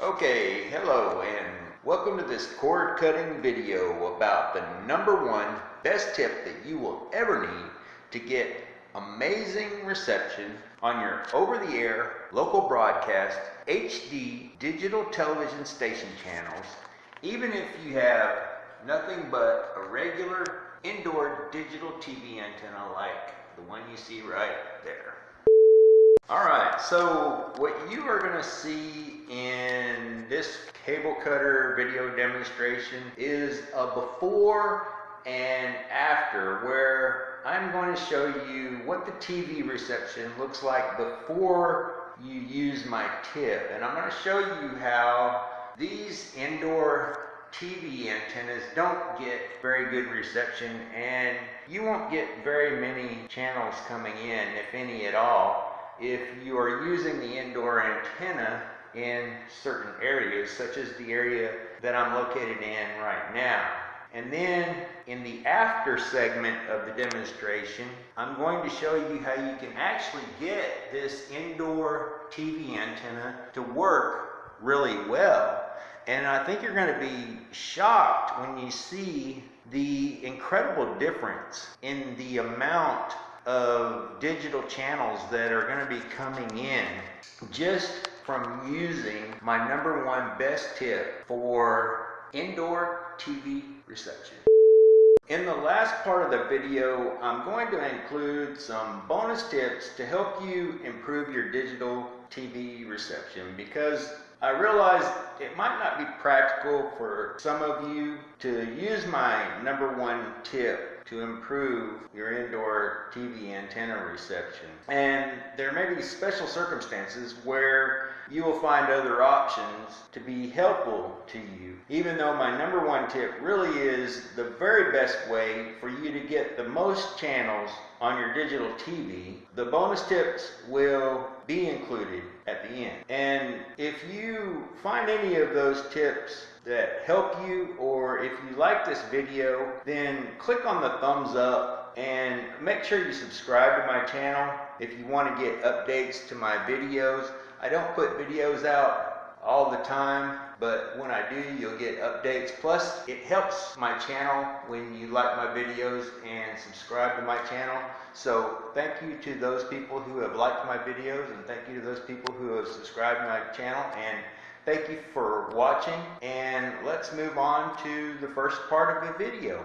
Okay, hello and welcome to this cord cutting video about the number one best tip that you will ever need to get amazing reception on your over-the-air local broadcast HD digital television station channels even if you have nothing but a regular indoor digital TV antenna like the one you see right there. Alright, so what you are going to see in this cable cutter video demonstration is a before and after where I'm going to show you what the TV reception looks like before you use my tip. And I'm going to show you how these indoor TV antennas don't get very good reception and you won't get very many channels coming in, if any at all, if you are using the indoor antenna in certain areas, such as the area that I'm located in right now. And then in the after segment of the demonstration, I'm going to show you how you can actually get this indoor TV antenna to work really well. And I think you're going to be shocked when you see the incredible difference in the amount of digital channels that are going to be coming in just from using my number one best tip for indoor TV reception. In the last part of the video, I'm going to include some bonus tips to help you improve your digital TV reception because I realize it might not be practical for some of you to use my number one tip to improve your indoor TV antenna reception. And there may be special circumstances where you will find other options to be helpful to you. Even though my number one tip really is the very best way for you to get the most channels on your digital TV, the bonus tips will be included at the end. And if you find any of those tips that help you or if you like this video, then click on the thumbs up and make sure you subscribe to my channel if you want to get updates to my videos. I don't put videos out all the time, but when I do, you'll get updates. Plus, it helps my channel when you like my videos and subscribe to my channel. So thank you to those people who have liked my videos and thank you to those people who have subscribed to my channel. And thank you for watching. And let's move on to the first part of the video.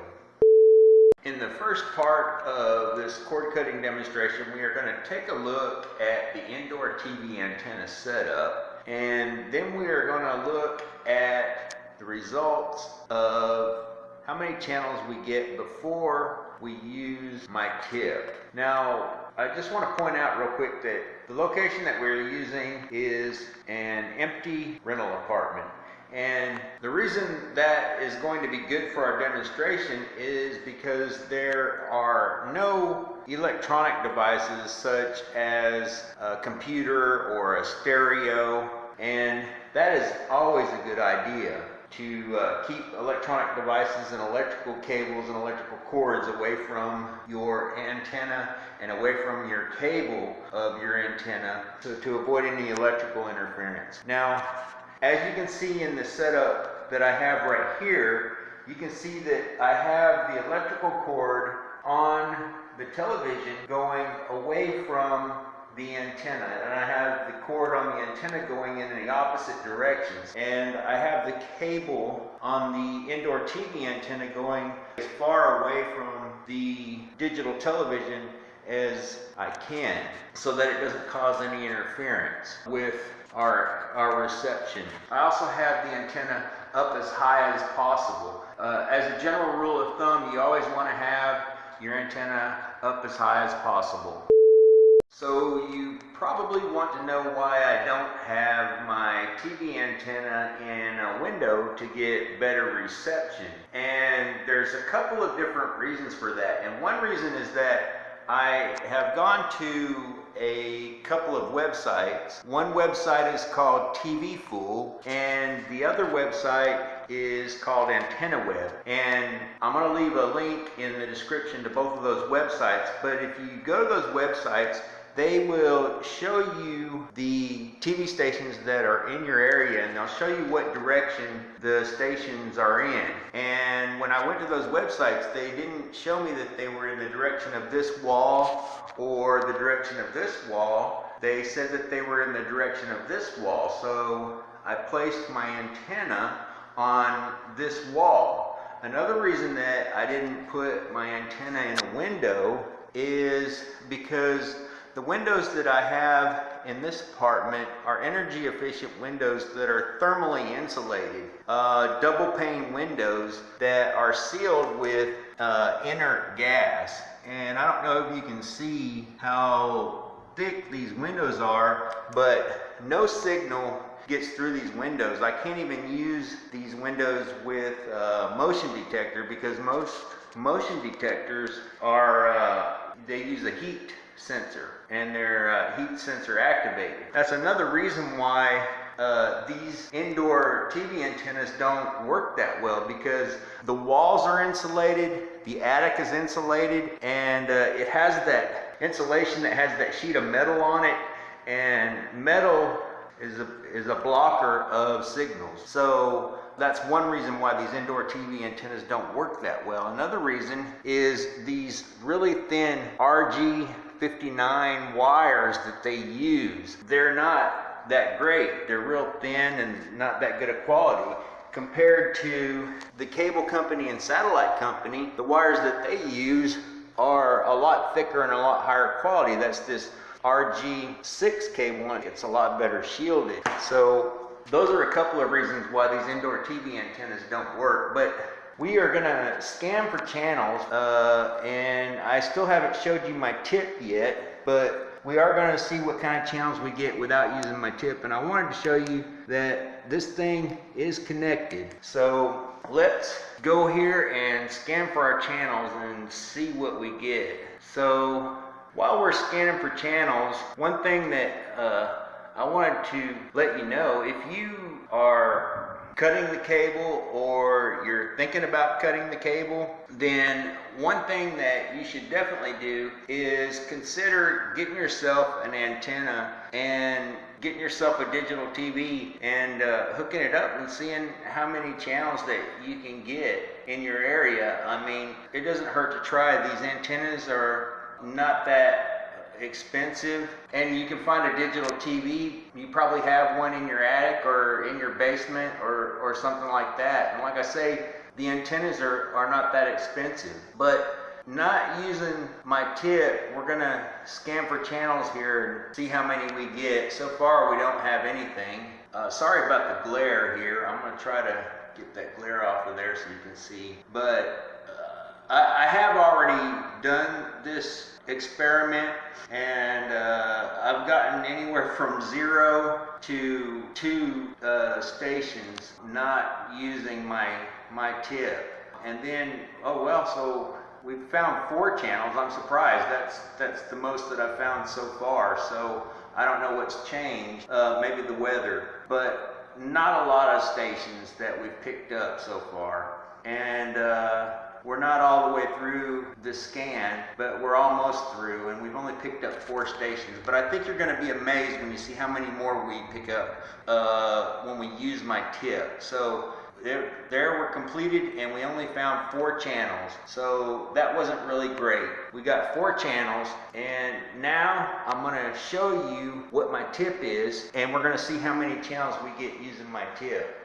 In the first part of this cord cutting demonstration, we are going to take a look at the indoor TV antenna setup and then we are going to look at the results of how many channels we get before we use my tip. Now, I just want to point out real quick that the location that we're using is an empty rental apartment. And the reason that is going to be good for our demonstration is because there are no electronic devices such as a computer or a stereo and that is always a good idea to uh, keep electronic devices and electrical cables and electrical cords away from your antenna and away from your cable of your antenna to, to avoid any electrical interference. Now, as you can see in the setup that I have right here, you can see that I have the electrical cord on the television going away from the antenna and I have the cord on the antenna going in the opposite directions and I have the cable on the indoor TV antenna going as far away from the digital television as I can so that it doesn't cause any interference with our, our reception. I also have the antenna up as high as possible. Uh, as a general rule of thumb, you always want to have your antenna up as high as possible. So you probably want to know why I don't have my TV antenna in a window to get better reception. And there's a couple of different reasons for that. And one reason is that I have gone to a couple of websites. One website is called TV Fool and the other website is called AntennaWeb. And I'm going to leave a link in the description to both of those websites. But if you go to those websites, they will show you the TV stations that are in your area and they'll show you what direction the stations are in. And when I went to those websites, they didn't show me that they were in the direction of this wall or the direction of this wall. They said that they were in the direction of this wall. So I placed my antenna on this wall. Another reason that I didn't put my antenna in a window is because the windows that I have in this apartment are energy efficient windows that are thermally insulated. Uh, double pane windows that are sealed with uh, inert gas. And I don't know if you can see how thick these windows are, but no signal gets through these windows. I can't even use these windows with motion detector because most motion detectors are, uh, they use a heat sensor and they're uh, heat sensor activated. That's another reason why uh, these indoor TV antennas don't work that well because the walls are insulated, the attic is insulated, and uh, it has that insulation that has that sheet of metal on it, and metal is a, is a blocker of signals. So that's one reason why these indoor TV antennas don't work that well. Another reason is these really thin RG59 wires that they use. They're not that great. They're real thin and not that good a quality compared to the cable company and satellite company. The wires that they use are a lot thicker and a lot higher quality. That's this RG6 cable and it's a lot better shielded. So those are a couple of reasons why these indoor TV antennas don't work. But we are gonna scan for channels uh, and I still haven't showed you my tip yet, but we are gonna see what kind of channels we get without using my tip. And I wanted to show you that this thing is connected. So let's go here and scan for our channels and see what we get. So while we're scanning for channels, one thing that uh, I wanted to let you know, if you are cutting the cable or you're thinking about cutting the cable, then one thing that you should definitely do is consider getting yourself an antenna and getting yourself a digital TV and uh, hooking it up and seeing how many channels that you can get in your area. I mean, it doesn't hurt to try. These antennas are not that expensive. And you can find a digital TV you probably have one in your attic or in your basement or, or something like that. And like I say the antennas are, are not that expensive. But not using my tip we're gonna scan for channels here and see how many we get. So far we don't have anything. Uh, sorry about the glare here. I'm gonna try to get that glare off of there so you can see. But I, I have already done this experiment and uh, I've gotten anywhere from zero to two uh, stations not using my my tip. And then oh well so we found four channels. I'm surprised. That's that's the most that I've found so far. So I don't know what's changed uh, maybe the weather. But not a lot of stations that we've picked up so far. And uh, we're not all the way through the scan, but we're almost through, and we've only picked up four stations. But I think you're going to be amazed when you see how many more we pick up uh, when we use my tip. So there, there were completed, and we only found four channels. So that wasn't really great. We got four channels, and now I'm going to show you what my tip is, and we're going to see how many channels we get using my tip.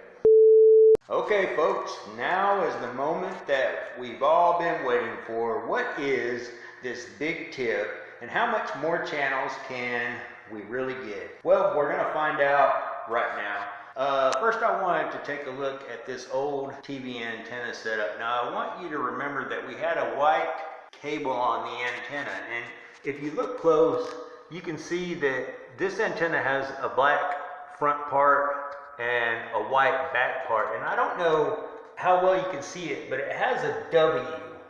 Okay, folks, now is the moment that we've all been waiting for. What is this big tip, and how much more channels can we really get? Well, we're going to find out right now. Uh, first, I wanted to take a look at this old TV antenna setup. Now, I want you to remember that we had a white cable on the antenna, and if you look close, you can see that this antenna has a black front part and a white back part. And I don't know how well you can see it, but it has a W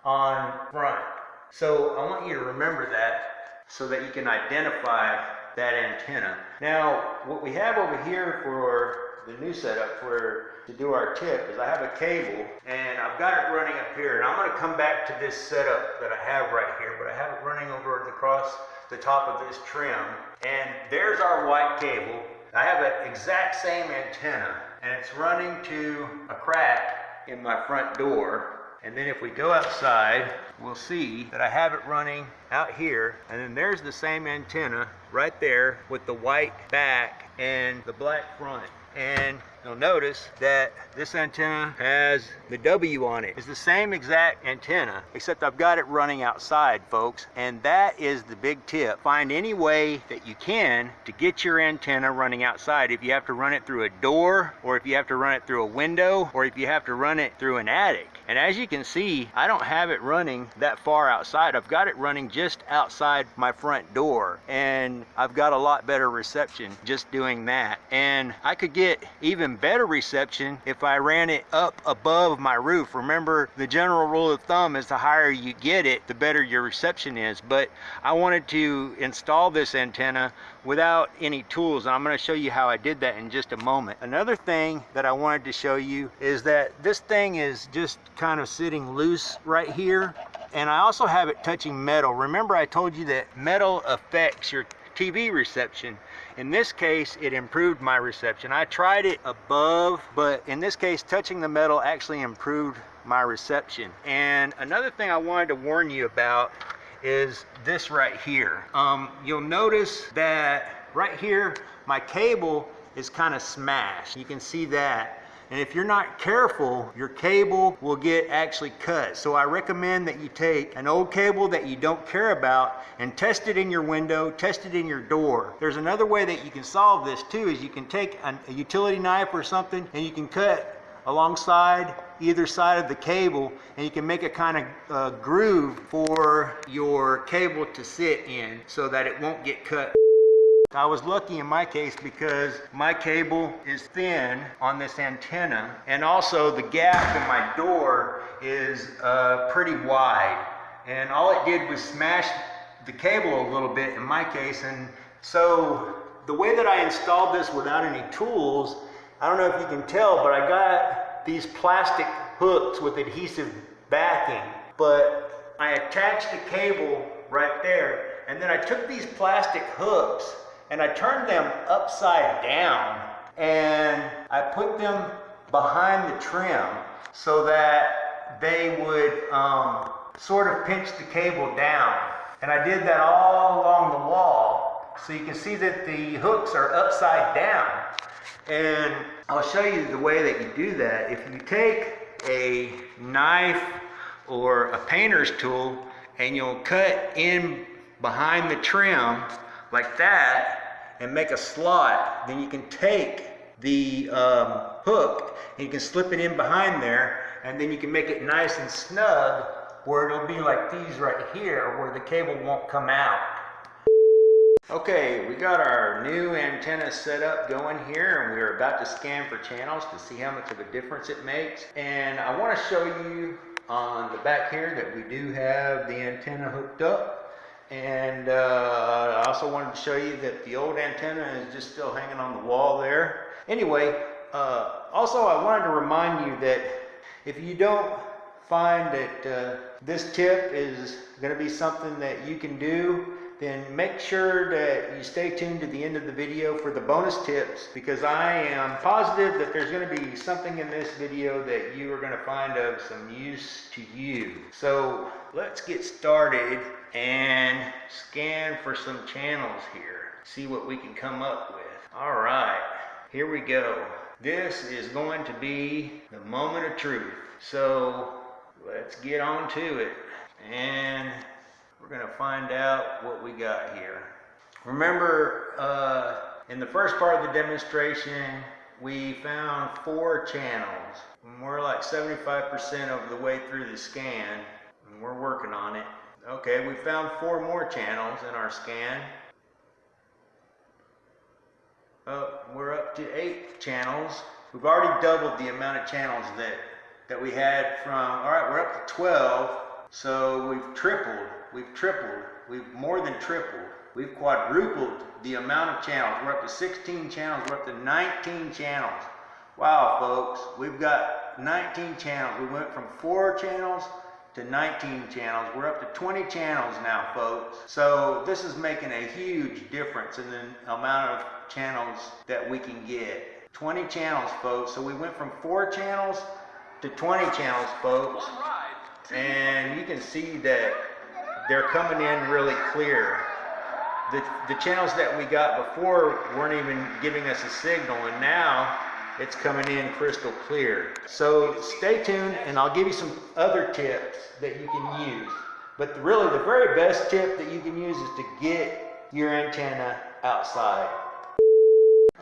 on front. So I want you to remember that so that you can identify that antenna. Now, what we have over here for the new setup for to do our tip is I have a cable and I've got it running up here and I'm going to come back to this setup that I have right here but I have it running over across the top of this trim. And there's our white cable. I have an exact same antenna and it's running to a crack in my front door. And then if we go outside, we'll see that I have it running out here. And then there's the same antenna right there with the white back and the black front. And you'll notice that this antenna has the W on it. It's the same exact antenna, except I've got it running outside, folks. And that is the big tip. Find any way that you can to get your antenna running outside. If you have to run it through a door, or if you have to run it through a window, or if you have to run it through an attic. And as you can see, I don't have it running that far outside. I've got it running just outside my front door. And I've got a lot better reception just doing that. And I could get even better reception if I ran it up above my roof. Remember, the general rule of thumb is the higher you get it, the better your reception is. But I wanted to install this antenna without any tools. And I'm gonna show you how I did that in just a moment. Another thing that I wanted to show you is that this thing is just kind of sitting loose right here. And I also have it touching metal. Remember I told you that metal affects your TV reception. In this case, it improved my reception. I tried it above, but in this case, touching the metal actually improved my reception. And another thing I wanted to warn you about is this right here. Um, you'll notice that right here, my cable is kind of smashed. You can see that. And if you're not careful, your cable will get actually cut. So I recommend that you take an old cable that you don't care about and test it in your window, test it in your door. There's another way that you can solve this too, is you can take a utility knife or something and you can cut alongside either side of the cable and you can make a kind of uh, groove for your cable to sit in so that it won't get cut. I was lucky in my case because my cable is thin on this antenna and also the gap in my door is uh, pretty wide. And all it did was smash the cable a little bit in my case and so the way that I installed this without any tools I don't know if you can tell but I got these plastic hooks with adhesive backing. But I attached the cable right there and then I took these plastic hooks and I turned them upside down and I put them behind the trim so that they would um, sort of pinch the cable down. And I did that all along the wall. So you can see that the hooks are upside down. And I'll show you the way that you do that. If you take a knife or a painter's tool and you'll cut in behind the trim like that and make a slot, then you can take the um, hook and you can slip it in behind there and then you can make it nice and snug where it'll be like these right here where the cable won't come out. Okay, we got our new antenna set up going here and we're about to scan for channels to see how much of a difference it makes. And I want to show you on the back here that we do have the antenna hooked up. And uh, also wanted to show you that the old antenna is just still hanging on the wall there. Anyway, uh, also I wanted to remind you that if you don't find that uh, this tip is going to be something that you can do, then make sure that you stay tuned to the end of the video for the bonus tips because I am positive that there's going to be something in this video that you are going to find of some use to you. So let's get started and scan for some channels here. See what we can come up with. All right, here we go. This is going to be the moment of truth. So let's get on to it. And we're going to find out what we got here. Remember, uh, in the first part of the demonstration, we found four channels. We're like 75% of the way through the scan, and we're working on it. Okay, we found four more channels in our scan. Oh, we're up to eight channels. We've already doubled the amount of channels that, that we had from, all right, we're up to 12. So we've tripled, we've tripled, we've more than tripled. We've quadrupled the amount of channels. We're up to 16 channels, we're up to 19 channels. Wow, folks, we've got 19 channels. We went from four channels to 19 channels. We're up to 20 channels now, folks. So this is making a huge difference in the amount of channels that we can get. 20 channels, folks. So we went from four channels to 20 channels, folks. And you can see that they're coming in really clear. The, the channels that we got before weren't even giving us a signal, and now it's coming in crystal clear. So stay tuned, and I'll give you some other tips that you can use. But really, the very best tip that you can use is to get your antenna outside.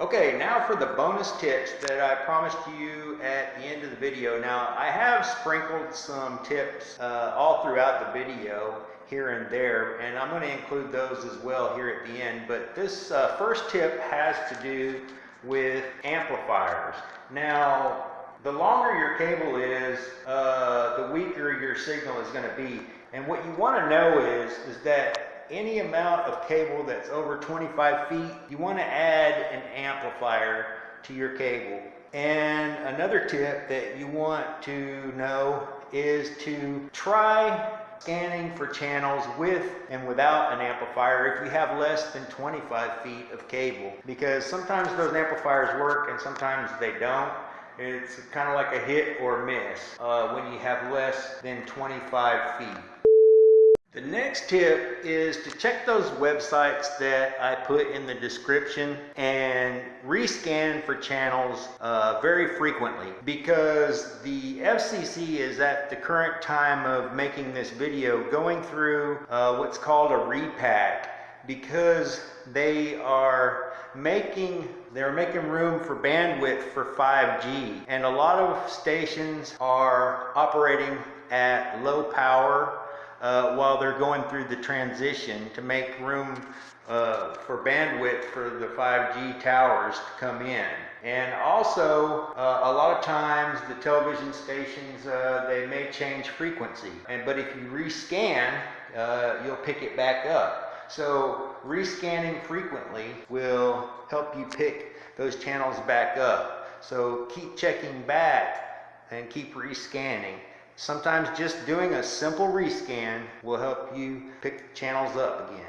Okay, now for the bonus tips that I promised you at the end of the video. Now, I have sprinkled some tips uh, all throughout the video here and there, and I'm going to include those as well here at the end. But this uh, first tip has to do with amplifiers. Now, the longer your cable is, uh, the weaker your signal is going to be. And what you want to know is, is that any amount of cable that's over 25 feet, you want to add an amplifier to your cable. And another tip that you want to know is to try scanning for channels with and without an amplifier if you have less than 25 feet of cable. Because sometimes those amplifiers work and sometimes they don't. It's kind of like a hit or miss uh, when you have less than 25 feet the next tip is to check those websites that I put in the description and rescan for channels uh, very frequently because the FCC is at the current time of making this video going through uh, what's called a repack because they are making they're making room for bandwidth for 5G and a lot of stations are operating at low power uh, while they're going through the transition to make room uh, for bandwidth for the 5G towers to come in. And also, uh, a lot of times the television stations, uh, they may change frequency. And, but if you rescan, uh, you'll pick it back up. So rescanning frequently will help you pick those channels back up. So keep checking back and keep rescanning. Sometimes just doing a simple rescan will help you pick channels up again.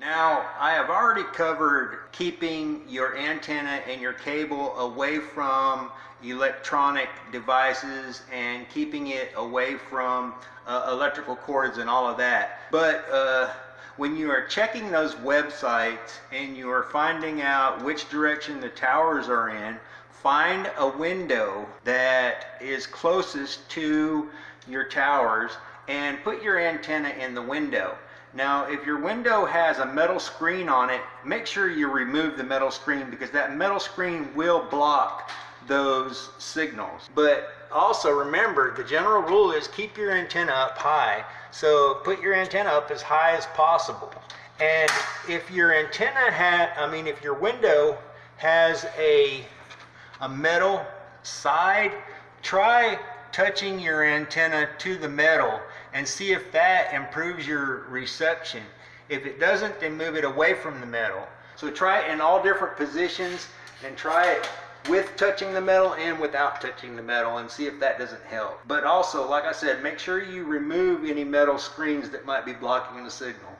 Now, I have already covered keeping your antenna and your cable away from electronic devices and keeping it away from uh, electrical cords and all of that. But uh, when you are checking those websites and you are finding out which direction the towers are in, find a window that is closest to your towers and put your antenna in the window. Now, if your window has a metal screen on it, make sure you remove the metal screen because that metal screen will block those signals. But also remember, the general rule is keep your antenna up high. So put your antenna up as high as possible. And if your antenna had, I mean, if your window has a a metal side, try touching your antenna to the metal and see if that improves your reception. If it doesn't, then move it away from the metal. So try it in all different positions and try it with touching the metal and without touching the metal and see if that doesn't help. But also, like I said, make sure you remove any metal screens that might be blocking the signal.